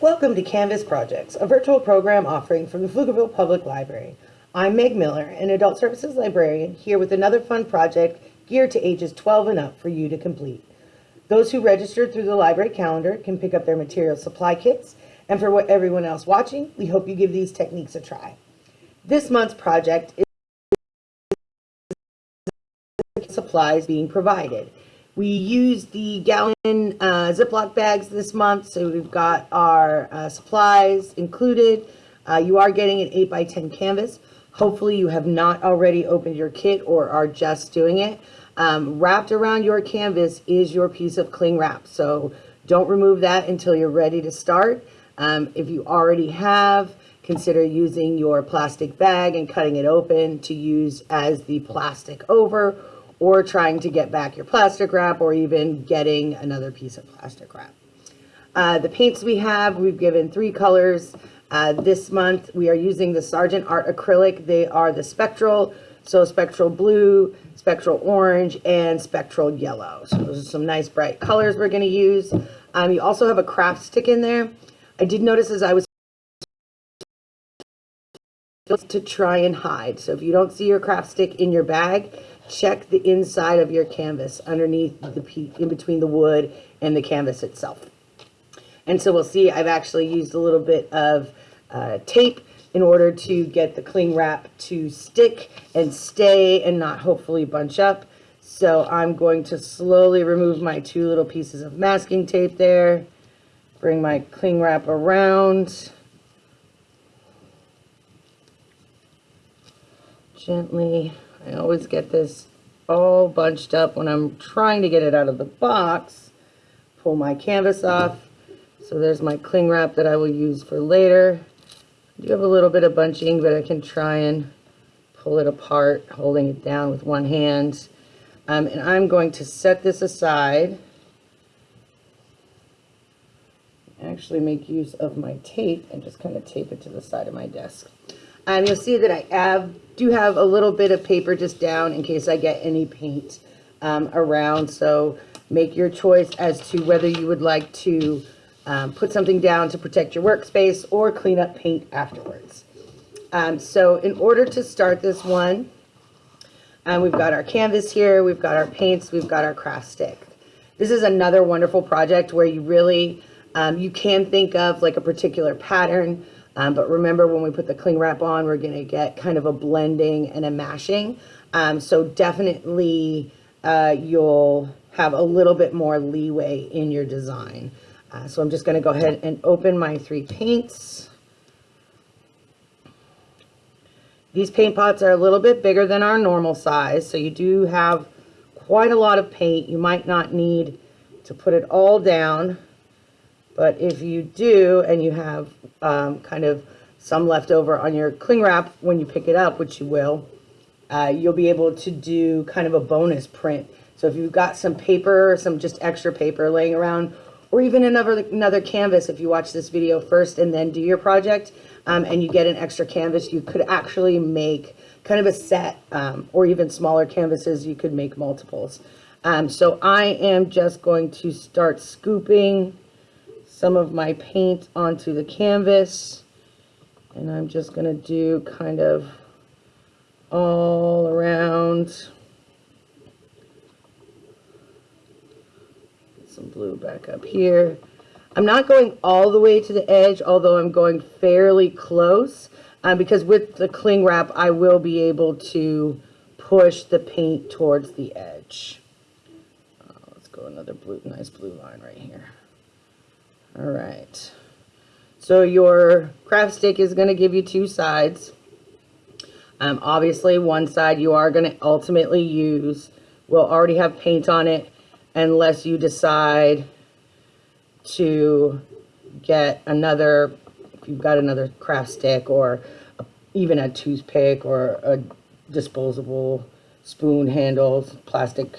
Welcome to Canvas Projects, a virtual program offering from the Pflugerville Public Library. I'm Meg Miller, an Adult Services Librarian, here with another fun project geared to ages 12 and up for you to complete. Those who registered through the library calendar can pick up their material supply kits, and for what everyone else watching, we hope you give these techniques a try. This month's project is supplies being provided. We used the gallon uh, Ziploc bags this month, so we've got our uh, supplies included. Uh, you are getting an 8 by 10 canvas. Hopefully you have not already opened your kit or are just doing it. Um, wrapped around your canvas is your piece of cling wrap, so don't remove that until you're ready to start. Um, if you already have, consider using your plastic bag and cutting it open to use as the plastic over or trying to get back your plastic wrap or even getting another piece of plastic wrap. Uh, the paints we have, we've given three colors. Uh, this month we are using the Sargent Art Acrylic. They are the spectral, so spectral blue, spectral orange, and spectral yellow. So those are some nice bright colors we're going to use. Um, you also have a craft stick in there. I did notice as I was to try and hide. So if you don't see your craft stick in your bag, check the inside of your canvas underneath the in between the wood and the canvas itself. And so we'll see I've actually used a little bit of uh, tape in order to get the cling wrap to stick and stay and not hopefully bunch up. So I'm going to slowly remove my two little pieces of masking tape there, bring my cling wrap around, gently I always get this all bunched up when I'm trying to get it out of the box. Pull my canvas off. So there's my cling wrap that I will use for later. I do have a little bit of bunching, but I can try and pull it apart, holding it down with one hand. Um, and I'm going to set this aside. Actually make use of my tape and just kind of tape it to the side of my desk. Um, you'll see that I have, do have a little bit of paper just down in case I get any paint um, around. So make your choice as to whether you would like to um, put something down to protect your workspace or clean up paint afterwards. Um, so in order to start this one, um, we've got our canvas here, we've got our paints, we've got our craft stick. This is another wonderful project where you really, um, you can think of like a particular pattern, um, but remember when we put the cling wrap on, we're going to get kind of a blending and a mashing. Um, so definitely uh, you'll have a little bit more leeway in your design. Uh, so I'm just going to go ahead and open my three paints. These paint pots are a little bit bigger than our normal size, so you do have quite a lot of paint. You might not need to put it all down. But if you do, and you have um, kind of some left over on your cling wrap when you pick it up, which you will, uh, you'll be able to do kind of a bonus print. So if you've got some paper, some just extra paper laying around, or even another another canvas, if you watch this video first and then do your project, um, and you get an extra canvas, you could actually make kind of a set, um, or even smaller canvases, you could make multiples. Um, so I am just going to start scooping some of my paint onto the canvas. And I'm just going to do kind of all around. Some blue back up here. I'm not going all the way to the edge, although I'm going fairly close. Um, because with the cling wrap, I will be able to push the paint towards the edge. Uh, let's go another blue, nice blue line right here. All right. So your craft stick is going to give you two sides. Um, obviously, one side you are going to ultimately use will already have paint on it unless you decide to get another, if you've got another craft stick or a, even a toothpick or a disposable spoon handles, plastic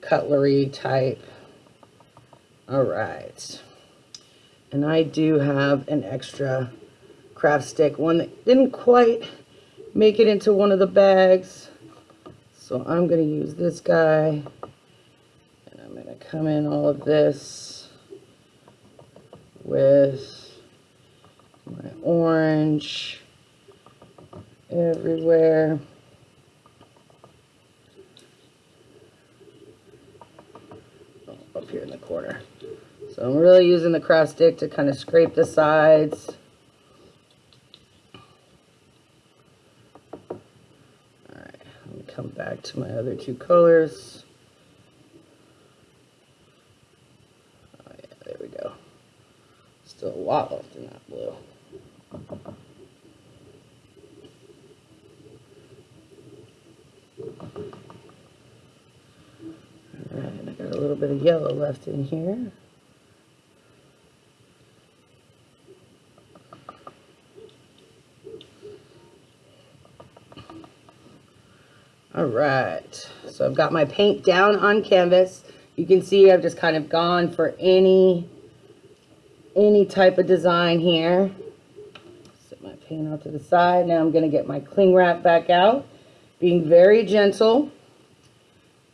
cutlery type. All right. And I do have an extra craft stick, one that didn't quite make it into one of the bags. So I'm going to use this guy. And I'm to come in all of this with my orange everywhere. Oh, Up here in the corner. So I'm really using the craft stick to kind of scrape the sides. Alright, let me come back to my other two colors. Oh yeah, there we go. Still a lot left in that blue. Alright, I got a little bit of yellow left in here. All right, so I've got my paint down on canvas. You can see I've just kind of gone for any, any type of design here. Set my paint out to the side. Now I'm gonna get my cling wrap back out, being very gentle.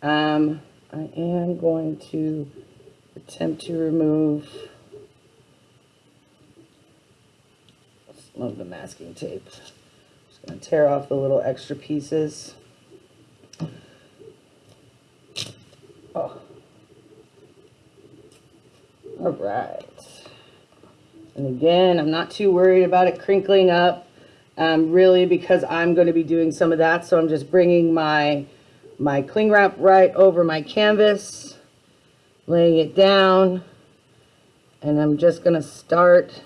Um, I am going to attempt to remove some of the masking tape. Just gonna tear off the little extra pieces. All right. And again, I'm not too worried about it crinkling up, um, really, because I'm going to be doing some of that. So I'm just bringing my, my cling wrap right over my canvas, laying it down, and I'm just going to start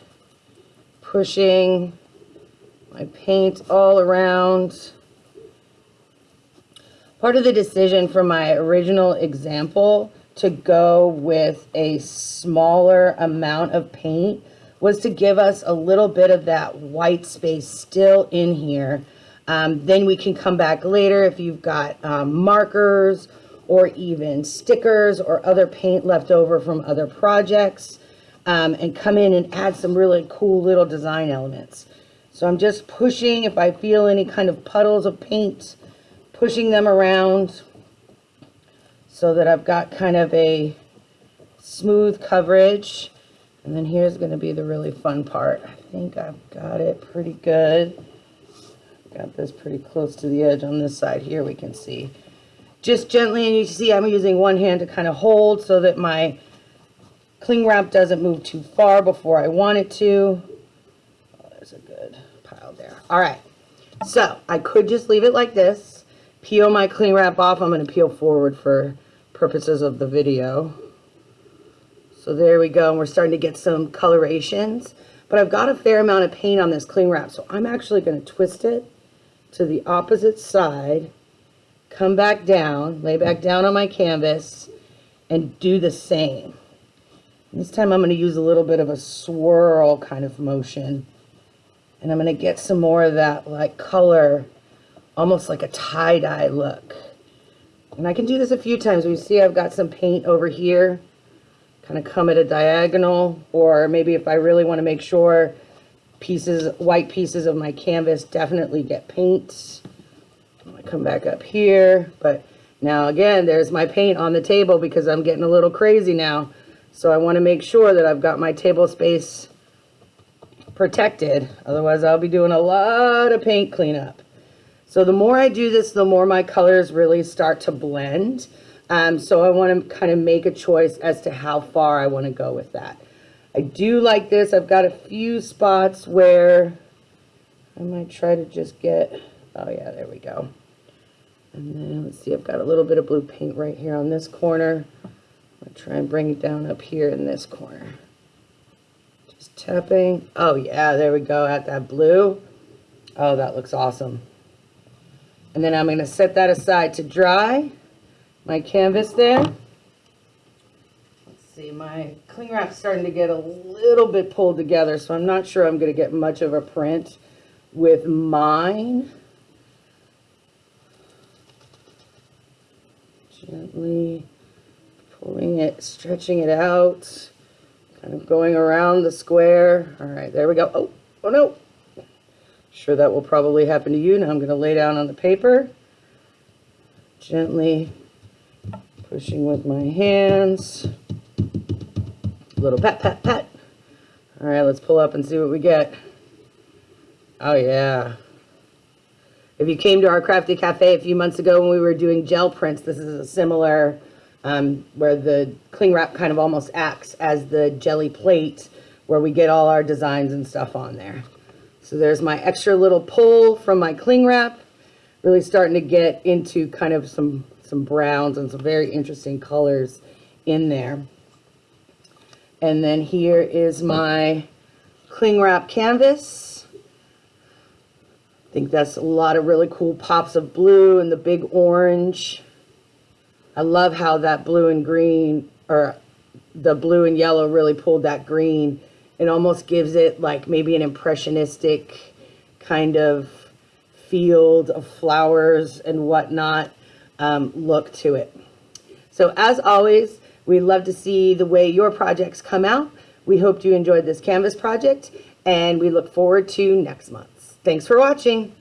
pushing my paint all around. Part of the decision for my original example to go with a smaller amount of paint was to give us a little bit of that white space still in here. Um, then we can come back later if you've got um, markers or even stickers or other paint left over from other projects um, and come in and add some really cool little design elements. So I'm just pushing if I feel any kind of puddles of paint pushing them around so that I've got kind of a smooth coverage. And then here's going to be the really fun part. I think I've got it pretty good. Got this pretty close to the edge on this side here, we can see. Just gently, and you see I'm using one hand to kind of hold so that my cling wrap doesn't move too far before I want it to. Oh, there's a good pile there. All right, so I could just leave it like this peel my cling wrap off. I'm going to peel forward for purposes of the video. So there we go. And we're starting to get some colorations. But I've got a fair amount of paint on this cling wrap. So I'm actually going to twist it to the opposite side. Come back down. Lay back down on my canvas. And do the same. This time I'm going to use a little bit of a swirl kind of motion. And I'm going to get some more of that like color almost like a tie-dye look. And I can do this a few times. We see I've got some paint over here, kind of come at a diagonal, or maybe if I really want to make sure pieces, white pieces of my canvas definitely get paint. To come back up here, but now again, there's my paint on the table because I'm getting a little crazy now. So I want to make sure that I've got my table space protected. Otherwise, I'll be doing a lot of paint cleanup. So the more I do this, the more my colors really start to blend. Um, so I want to kind of make a choice as to how far I want to go with that. I do like this. I've got a few spots where I might try to just get, oh yeah, there we go. And then let's see, I've got a little bit of blue paint right here on this corner. I'll try and bring it down up here in this corner. Just tapping. Oh yeah, there we go at that blue. Oh, that looks awesome. And then I'm going to set that aside to dry. My canvas there. Let's see, my cling wrap's starting to get a little bit pulled together, so I'm not sure I'm going to get much of a print with mine. Gently pulling it, stretching it out, kind of going around the square. All right, there we go. Oh, oh no, Sure that will probably happen to you. Now I'm going to lay down on the paper, gently pushing with my hands. A little pat, pat, pat. All right, let's pull up and see what we get. Oh, yeah. If you came to our crafty cafe a few months ago when we were doing gel prints, this is a similar, um, where the cling wrap kind of almost acts as the jelly plate where we get all our designs and stuff on there. So there's my extra little pull from my cling wrap. Really starting to get into kind of some, some browns and some very interesting colors in there. And then here is my cling wrap canvas. I think that's a lot of really cool pops of blue and the big orange. I love how that blue and green, or the blue and yellow really pulled that green. It almost gives it like maybe an impressionistic kind of field of flowers and whatnot um, look to it. So as always, we love to see the way your projects come out. We hope you enjoyed this Canvas project and we look forward to next month's. Thanks for watching.